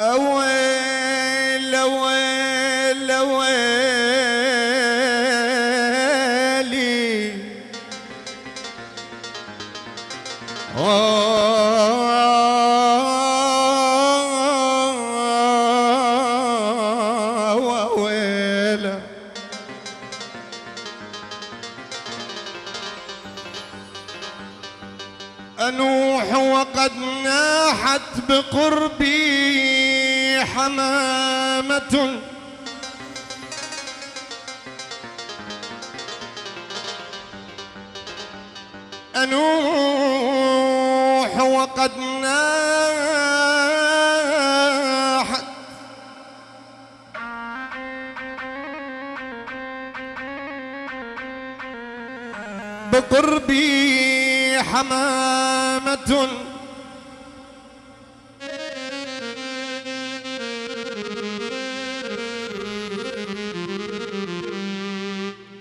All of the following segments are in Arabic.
أويل أويل أويلي. ويله أنوح وقد ناحت بقربي. حمامة. أنوح وقد ناحت بقربي حمامة.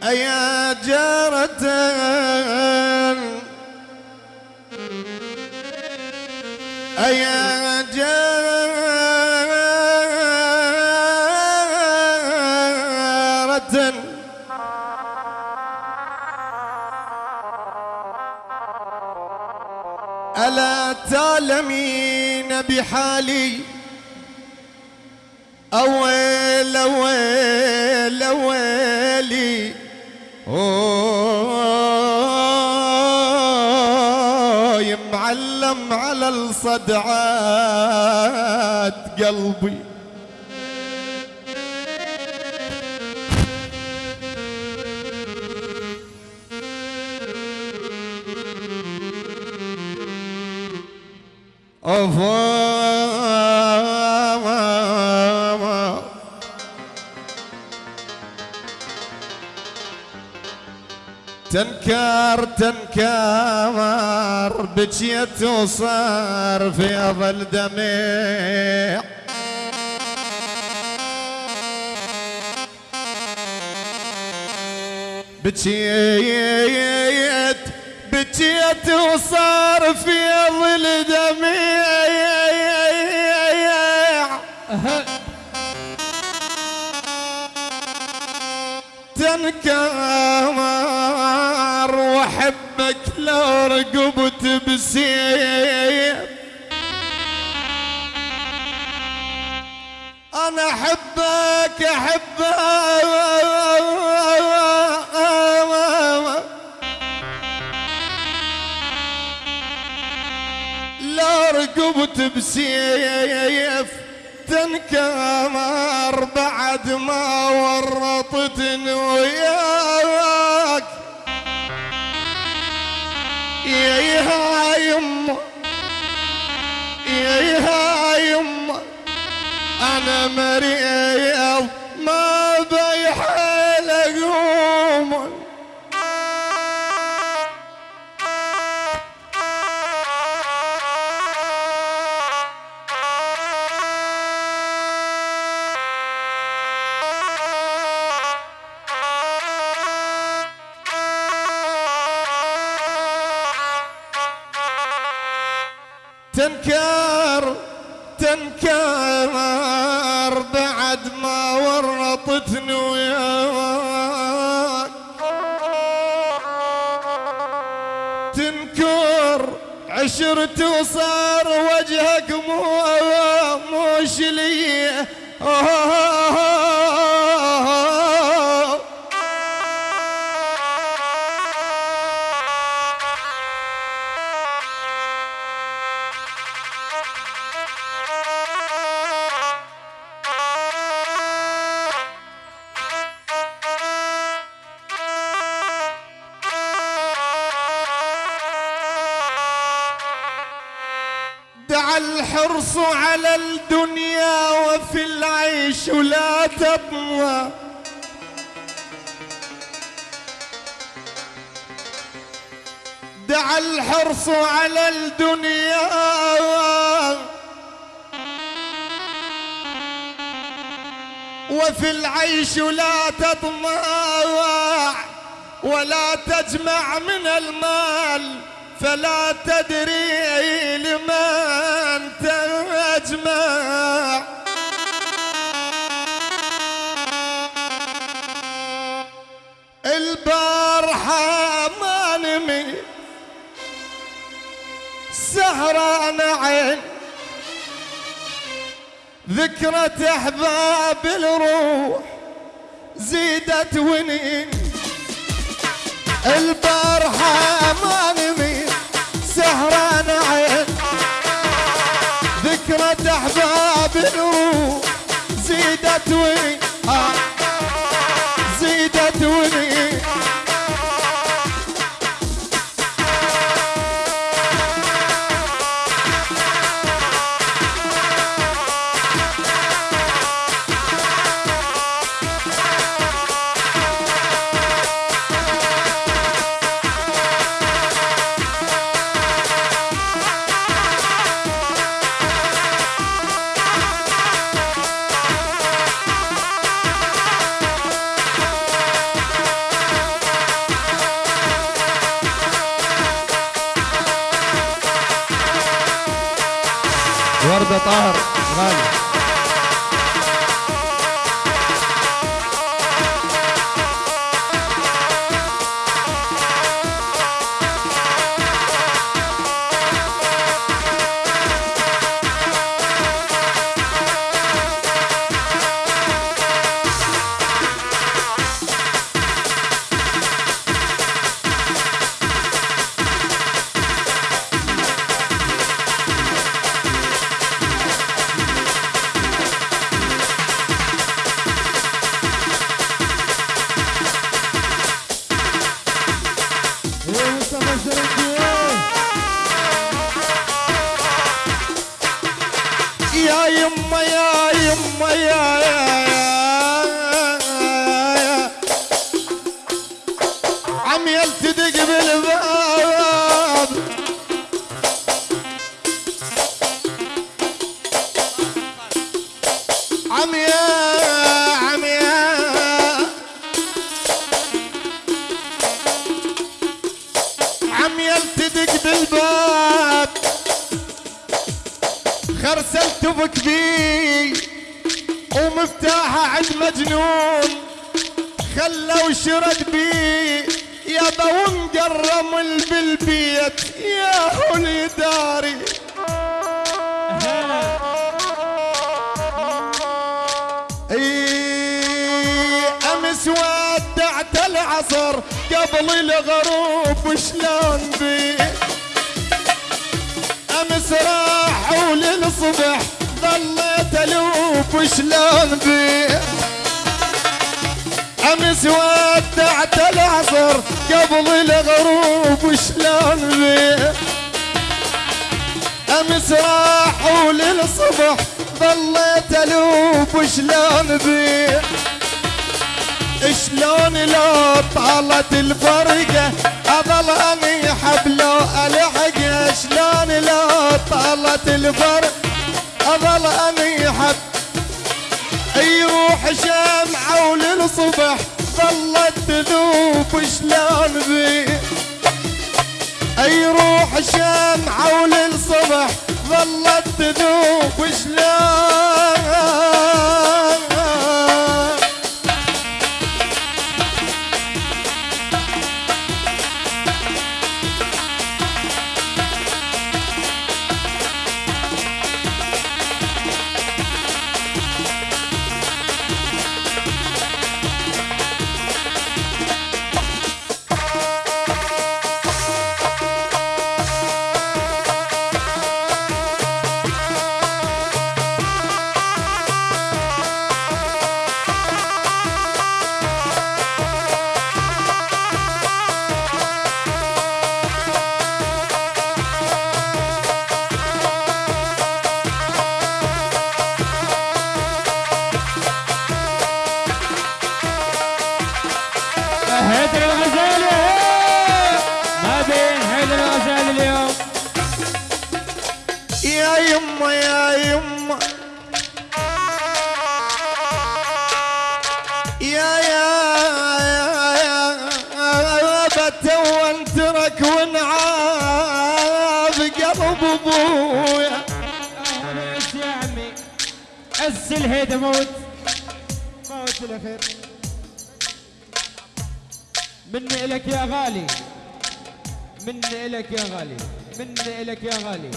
أيا جارة. أيا جارة. ألا تعلمين بحالي على الصدعات قلبي. أفا. تنكر تنكر. بجيت وصار في ظل دمع بجيت بجيت وصار في ظل دمع تنكر وأحبك لو رقبت بسيف أنا أحبك أحبك. لا رقبت بسيف تنكمر بعد ما ورطتني وياك. يما يا يما أنا مريض بعد ما ورطتني وياك. تنكر عشرت وصار وجهك مو موش لي الحرص على الدنيا وفي العيش لا تطمع دعا الحرص على الدنيا. وفي العيش لا تطمع ولا تجمع من المال. فلا تدري لمن تجمع. البارحة ما نمي سهران عين. ذكرى أحباب الروح زيدت ونين. البارحة ما نمي سهران عين. ذكرى احباب الروح زيدت ونين آه. زيدت ونين el dediği gibi. ومقرم بالبيت يا هولي داري. أمس ودعت العصر قبل الغروب شلون بي؟ أمس راحوا للصبح ظليت الوب شلون بي؟ أمس ودعت العصر قبل الغروب شلون بي أمس راحوا للصبح ظليت ألوب شلون بي شلون لو طالت الفرقة أظل أني حبلو ألحق؟ شلون لو طالت الفرقة؟ يروح شمعة وللصبح ظلت تذوب شلون بي. يروح شمعة وللصبح ظلت تذوب شلون؟ يما يا يما يا يا يا يا بت ترك ونعاب قلب ابويا. يا عمي عز الهيدا موت. موت الأخير. مني إلك يا غالي. مني إلك يا غالي. مني إلك يا غالي.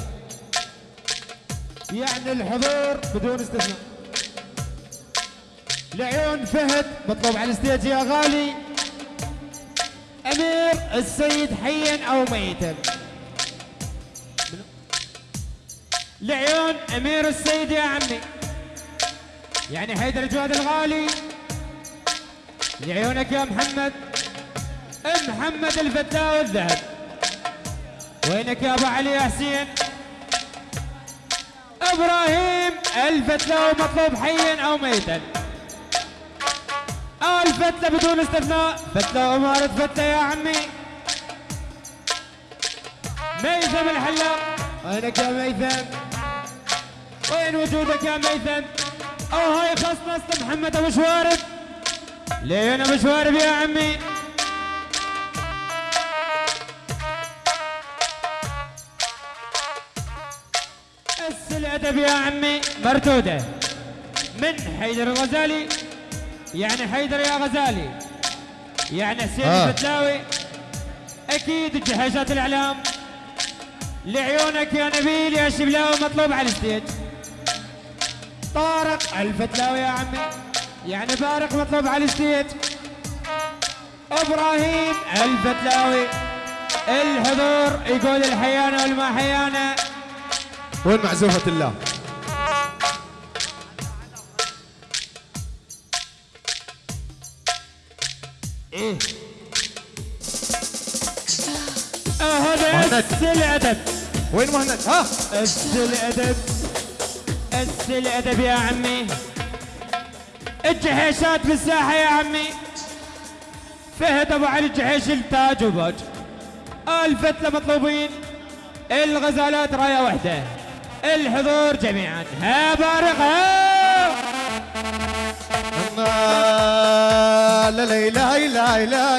يعني الحضور بدون استثناء. لعيون فهد مطلوب على الستيج يا غالي. أمير السيد حيا أو ميتا. لعيون أمير السيد يا عمي. يعني حيدر جواد الغالي. لعيونك يا محمد. محمد الفتاوي الذهب. وينك يا أبو علي يا حسين إبراهيم الفتلاوي مطلوب حيا أو ميتا. الفتلة بدون استثناء فتلة أمارة فتلة يا عمي. ميثم الحلاق وينك يا ميثم؟ وين وجودك يا ميثم؟ أو هاي خصنصة محمد أبو شوارب. لين أبو شوارب يا عمي. الادب يا عمي مردوده من حيدر الغزالي؟ يعني حيدر يا غزالي. يعني حسين آه. الفتلاوي؟ أكيد جهازات الإعلام. لعيونك يا نبيل يا شبلاوي مطلوب على الستيج. طارق الفتلاوي يا عمي. يعني بارق مطلوب على الستيج. إبراهيم الفتلاوي. الحضور يقول الحيانة والما حيانة. وين معزوفة الله؟ إيه. أهدت الأدب. وين مهند؟ ها؟ أس الأدب. أس الأدب يا عمي. الجحيشات في الساحة يا عمي. فهد أبو علي الجحيش التاج وباج. الفتلة مطلوبين. الغزالات راية واحدة الحضور جميعا ها بارق ها لا لا لا لا لا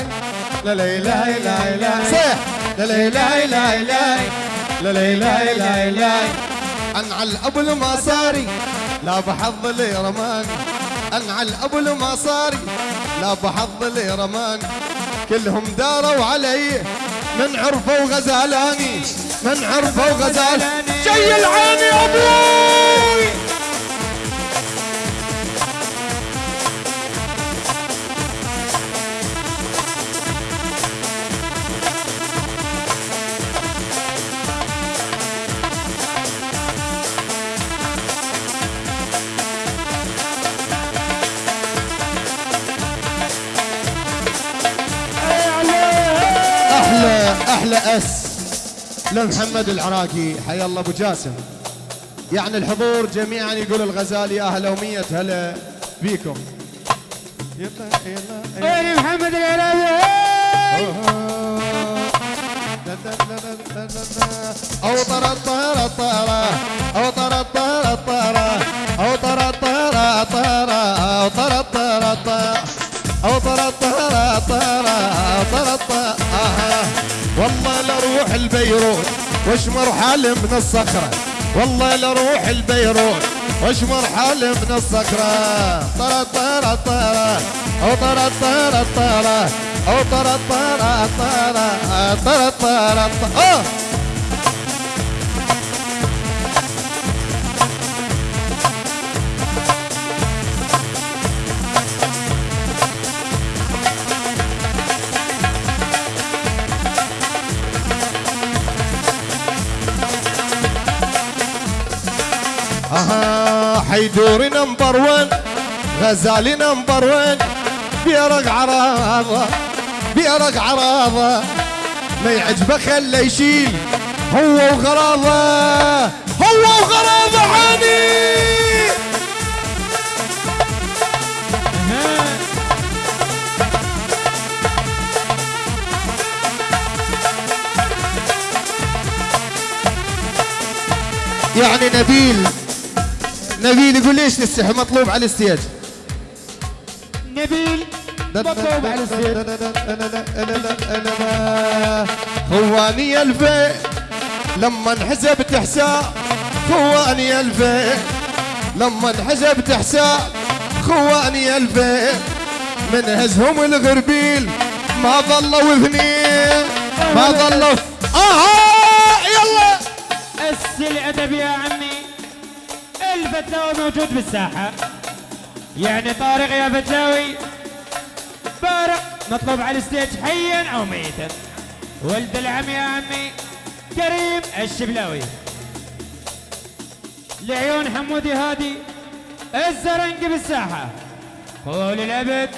لا لا لا لا لا صيح لا لا لا لا لا لا لا لا لا انعى الابو المصاري لا بحظ لي رماني انعى الابو المصاري لا بحظ لي رماني كلهم داروا علي من عرفه وغزالاني من عرفه وغزالاني جاي العين يا أبوي. أحلى أحلى أس. لمحمد العراقي. حيا الله أبو جاسم. يعني الحضور جميعا يقول الغزالي أهلا ومية هلا بيكم يلا يلا يلا محمد العراقي. أوطر الطهر الطهر. أوطر الطهر الطهر. أوطر الطهر الطهر. أوطر الطهر الطهر. أوطر الطهر الطهر. أوطر الطهر. والله لأروح البيروت واشمر حالي من الصخرة؟ والله لأروح البيروت واشمر حالي من الصخرة؟ طرا طرا طرا أو طرا طرا طرا أو طرا طرا طرا طرا طرا طرا آه! حيدوري number one غزالي number one بيرق عراضة بيرق عراضة ما يعجبه خله يشيل هو وغراضه هو وغراضه عاني يعني نبيل نبيل يقول ليش تستحي مطلوب على الستيج نبيل مطلوب على السير خواني الفي لما انحسبت حساب خواني الفي لما انحسبت حساب خواني الفين من هزهم الغربيل ما ظلوا اثنين. ما ظلوا أها يلا. اس الأدب يا عمي. الفتلاوي موجود بالساحة. يعني طارق يا فتلاوي بارق مطلوب على ال stage حيا أو ميتا. ولد العم يا عمي كريم الشبلاوي. لعيون حمودي هادي الزرنقي بالساحة. طول الأبد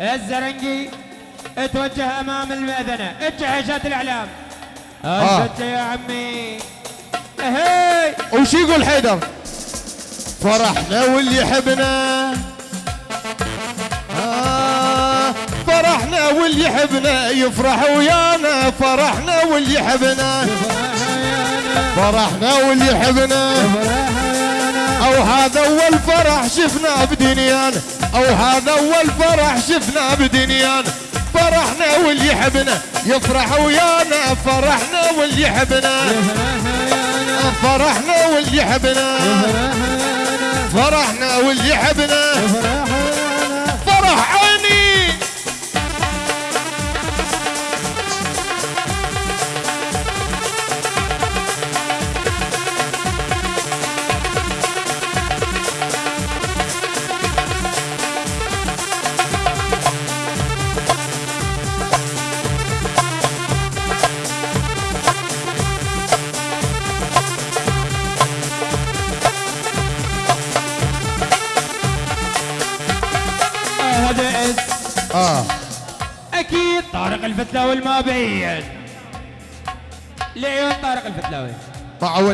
الزرنقي اتوجه أمام المأذنة. اتجهشات الإعلام. آه. الفتله يا عمي. هي! وش يقول حيدر؟ فرحنا واللي يحبنا. آه فرحنا واللي يحبنا. يفرح ويانا. فرحنا واللي يحبنا. فرحنا واللي يحبنا. أو هذا أول فرح شفنا بدنيانا أو هذا أول فرح شفنا بدنيانا فرحنا واللي يحبنا. يفرح ويانا. فرحنا واللي يحبنا. فرحنا واللي يحبنا. فرحنا واللي يحبنا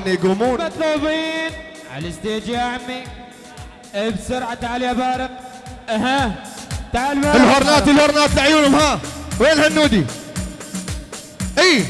ان يقومون مطلوبين. على الستيج يا عمي. بسرعة تعال يا بارق. أها. تعال الهورنات الهورنات لعيونهم ها. وين هالنودي؟ إي.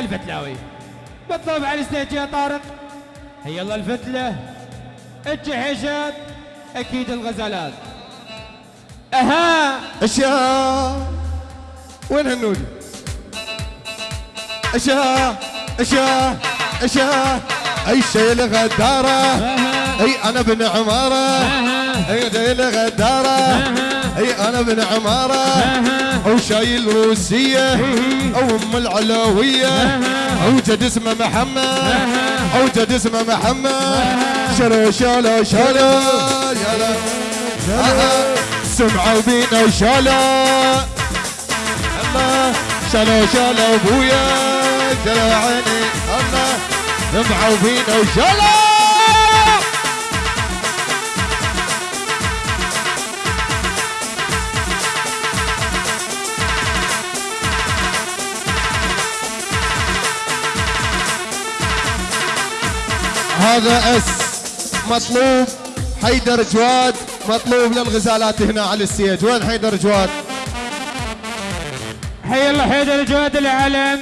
الفتلاوي مطلوب على الستيج يا طارق. هيا الله الفتلة. الجحيشات أكيد الغزالات. أها! أشياء. وين هالنودي؟ أشياء. أشياء. أشياء. أي شيء الغدارة أها! أي أنا بن عمارة. أها! أي شيء الغدارة اي أنا بن عمارة أها. أو شايل روسية أو أم العلوية أو جد اسمه محمد أو جد اسمه محمد. شلو شلو شلو سمعوا بينا وشلو الله شلو شلو أبويا. شلو عيني. الله سمعوا بينا وشلو هذا اس مطلوب حيدر جواد مطلوب للغزالات هنا على الستيج وين حيدر جواد؟ حي الله حيدر جواد العلم.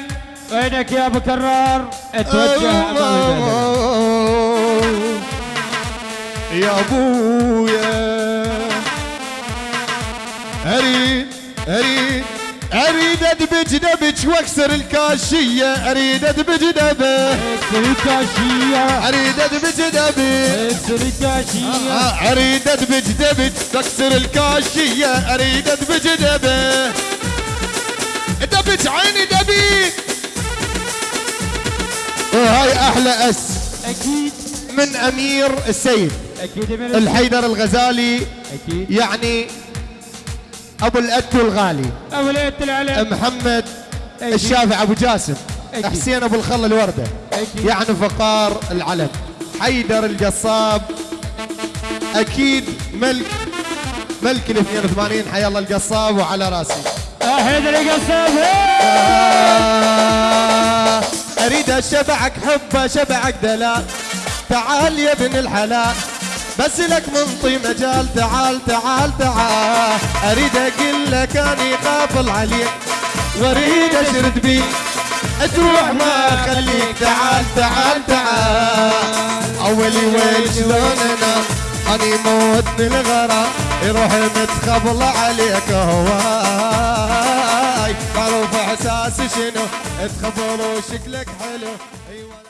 وينك يا أبو كرار؟ أتوجه المأذنة. يا أبويا. اريد اريد اريد ادبج دبج واكسر الكاشية. أريد ادبج اكسر الكاشية. أريد ادبج دبج اكسر الكاشية. آه، أريد ادبج دبج واكسر الكاشية. أريد ادبج دبج عيني دبي. وهاي أحلى أس. أكيد. من أمير السيد أكيد من الحيدر الغزالي. أكيد. يعني أبو الاتو الغالي. أبو ليت العلم. محمد أكيد. الشافع أبو جاسم. أكيد. حسين أبو الخل الوردة. أكيد. يعني فقار العلم. حيدر القصاب. أكيد ملك ملك ال 82 حي الله القصاب وعلى راسي. حيدر القصاب. آه، أريد أشبعك حبه شبعك دلال تعال يا ابن الحلال. بس لك منطي مجال تعال تعال تعال. أريد أقول لك أني غافل عليك وأريد أشرد بيك تروح ما أخليك تعال تعال تعال. أولي ويل شلون أنا؟ أني موتني الغرام يروح متخبل عليك هواي. معروف إحساسي شنو؟ تخبل وشكلك حلو. أيوه.